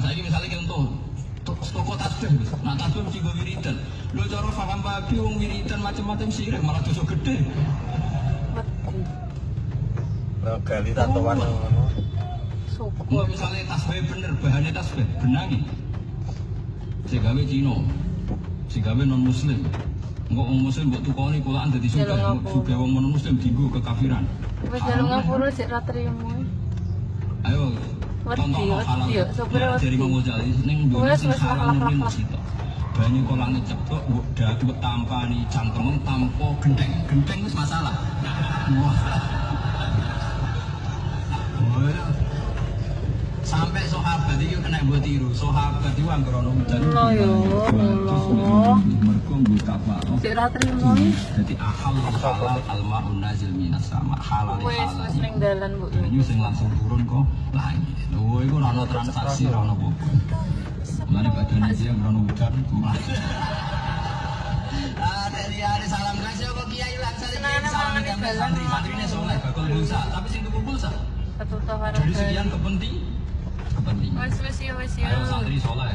Saya ini misalnya tuh toko tasbih, nah tasbih mesti gue wiridan. Lu cara paham babi wong wiridan macam-macam sirik malah dosa gede. Nah, gali tatoan. Syukur. Enggak misalnya tasbih bener, bahannya tasbih benangi. Si gawe Cino, si gawe non Muslim. Enggak orang Muslim buat tukoni kulaan jadi ngapura. juga orang non Muslim digo kekafiran. Haram, jalan ngapura cek ra trimo. Ayo, Wedi, no wedi, sopir Ya, dari wedi. Sing haram situ. Buat tampani, cangkemem, tampo, gendeng. Gendeng itu masalah. Wah. Sampai sahabat itu kena buat tiru. Sahabat itu anggar ono hujan. Allah ya, Allah. Mereka buka trimo iki. Jadi ahal halal almarun nazil minas sama halal halal. wis ning dalan Bu. Banyu sing langsung turun kok langit. Lho iku ora ono transaksi ora ono apa. Mane badan aja ora ono udan. Ah, tadi ada salam kasih kok Kiai Senang salam sampai santri, santrine soleh bakal pulsa, tapi sing tuku pulsa. Dari sekian kepenting wis ya wis ya. Ayo santri soleh,